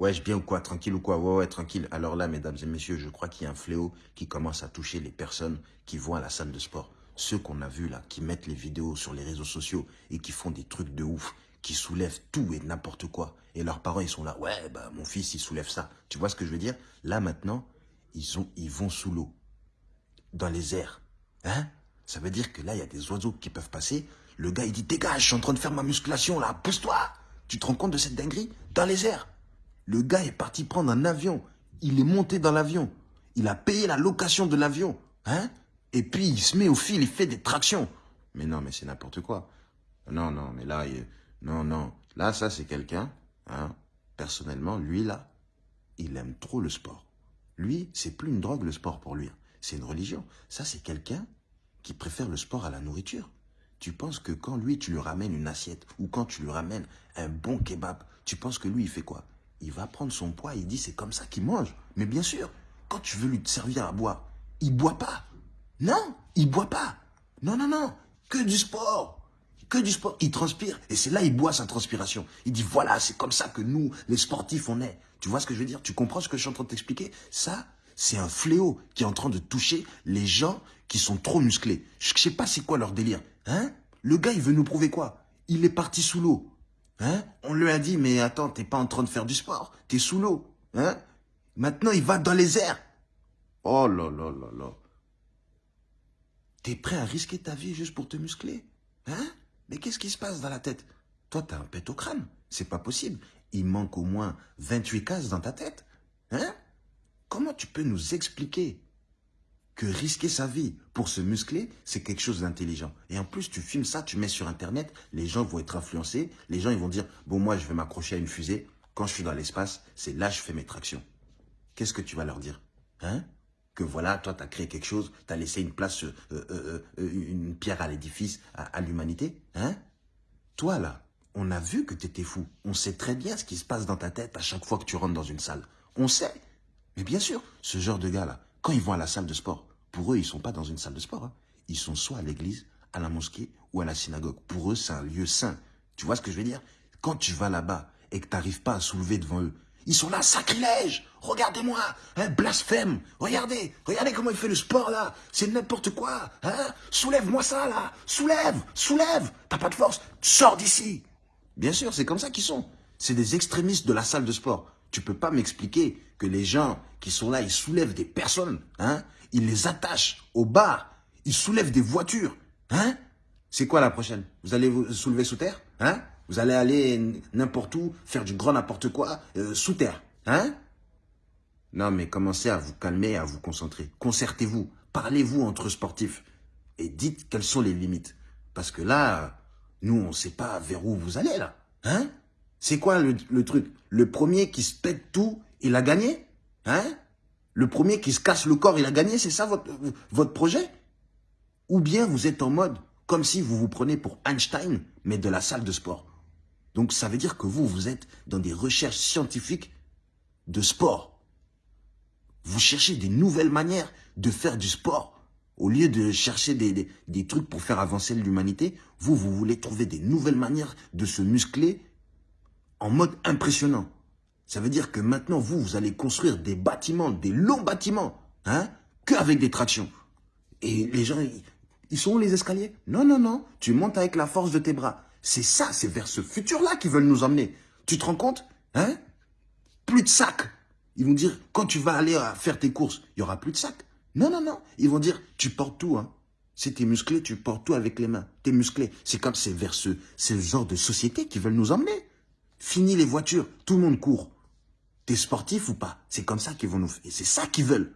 Ouais, je bien ou quoi Tranquille ou quoi? Ouais, ouais, tranquille. Alors là, mesdames et messieurs, je crois qu'il y a un fléau qui commence à toucher les personnes qui vont à la salle de sport. Ceux qu'on a vus là, qui mettent les vidéos sur les réseaux sociaux et qui font des trucs de ouf, qui soulèvent tout et n'importe quoi. Et leurs parents, ils sont là, ouais, bah mon fils, il soulève ça. Tu vois ce que je veux dire? Là, maintenant, ils, sont, ils vont sous l'eau, dans les airs. Hein? Ça veut dire que là, il y a des oiseaux qui peuvent passer. Le gars, il dit, dégage, je suis en train de faire ma musculation là, pousse-toi Tu te rends compte de cette dinguerie? Dans les airs le gars est parti prendre un avion. Il est monté dans l'avion. Il a payé la location de l'avion. Hein? Et puis, il se met au fil, il fait des tractions. Mais non, mais c'est n'importe quoi. Non, non, mais là, non, non. Là, ça, c'est quelqu'un, hein, personnellement, lui, là, il aime trop le sport. Lui, c'est plus une drogue, le sport, pour lui. C'est une religion. Ça, c'est quelqu'un qui préfère le sport à la nourriture. Tu penses que quand lui, tu lui ramènes une assiette ou quand tu lui ramènes un bon kebab, tu penses que lui, il fait quoi? Il va prendre son poids, il dit c'est comme ça qu'il mange. Mais bien sûr, quand tu veux lui servir à boire, il boit pas. Non, il boit pas. Non, non, non, que du sport. Que du sport. Il transpire et c'est là il boit sa transpiration. Il dit voilà, c'est comme ça que nous, les sportifs, on est. Tu vois ce que je veux dire? Tu comprends ce que je suis en train de t'expliquer? Ça, c'est un fléau qui est en train de toucher les gens qui sont trop musclés. Je sais pas c'est quoi leur délire. Hein? Le gars, il veut nous prouver quoi? Il est parti sous l'eau. Hein? On lui a dit, mais attends, t'es pas en train de faire du sport, t'es sous l'eau. Hein? Maintenant, il va dans les airs. Oh là là là là. T'es prêt à risquer ta vie juste pour te muscler? Hein? Mais qu'est-ce qui se passe dans la tête? Toi, t'as un pet au crâne. C'est pas possible. Il manque au moins 28 cases dans ta tête. Hein? Comment tu peux nous expliquer que risquer sa vie pour se muscler, c'est quelque chose d'intelligent. Et en plus, tu filmes ça, tu mets sur Internet, les gens vont être influencés, les gens ils vont dire, bon moi je vais m'accrocher à une fusée, quand je suis dans l'espace, c'est là que je fais mes tractions. Qu'est-ce que tu vas leur dire? Hein? Que voilà, toi tu as créé quelque chose, tu as laissé une place, euh, euh, euh, une pierre à l'édifice, à, l'humanité Hein? Toi là, on a vu que tu étais fou. On sait très bien ce qui se passe dans ta tête à chaque fois que tu rentres dans une salle. On sait. Mais bien sûr, ce genre de gars-là, quand ils vont à la salle de sport, pour eux, ils ne sont pas dans une salle de sport. Hein. Ils sont soit à l'église, à la mosquée ou à la synagogue. Pour eux, c'est un lieu saint. Tu vois ce que je veux dire? Quand tu vas là-bas et que tu n'arrives pas à soulever devant eux, ils sont là, sacrilège Regardez-moi un Blasphème Regardez Regardez comment il fait le sport, là C'est n'importe quoi hein? Soulève-moi ça, là Soulève Soulève T'as pas de force Sors d'ici Bien sûr, c'est comme ça qu'ils sont. C'est des extrémistes de la salle de sport. Tu peux pas m'expliquer que les gens qui sont là, ils soulèvent des personnes, hein il les attache au bar, il soulève des voitures. Hein C'est quoi la prochaine? Vous allez vous soulever sous terre Hein? Vous allez aller n'importe où, faire du grand n'importe quoi, euh, sous terre. Hein? Non, mais commencez à vous calmer, à vous concentrer. Concertez-vous, parlez-vous entre sportifs et dites quelles sont les limites. Parce que là, nous, on ne sait pas vers où vous allez, là. Hein? C'est quoi le, truc? Le premier qui se pète tout, il a gagné Hein? Le premier qui se casse le corps, il a gagné, c'est ça votre, votre projet? Ou bien vous êtes en mode comme si vous vous prenez pour Einstein, mais de la salle de sport. Donc ça veut dire que vous, vous êtes dans des recherches scientifiques de sport. Vous cherchez des nouvelles manières de faire du sport. Au lieu de chercher des, des, des trucs pour faire avancer l'humanité, vous, vous voulez trouver des nouvelles manières de se muscler en mode impressionnant. Ça veut dire que maintenant, vous, vous allez construire des bâtiments, des longs bâtiments, hein, qu'avec des tractions. Et les gens, ils sont où les escaliers? Non, non, non, tu montes avec la force de tes bras. C'est ça, c'est vers ce futur-là qu'ils veulent nous emmener. Tu te rends compte? Hein? Plus de sacs. Ils vont dire, quand tu vas aller faire tes courses, il y aura plus de sacs. Non, non, non. Ils vont dire, tu portes tout, hein. Si t'es musclé, tu portes tout avec les mains. T'es musclé. C'est comme c'est vers ce, genre de société qu'ils veulent nous emmener. Fini les voitures, tout le monde court. T'es sportif ou pas? C'est comme ça qu'ils vont nous faire. C'est ça qu'ils veulent.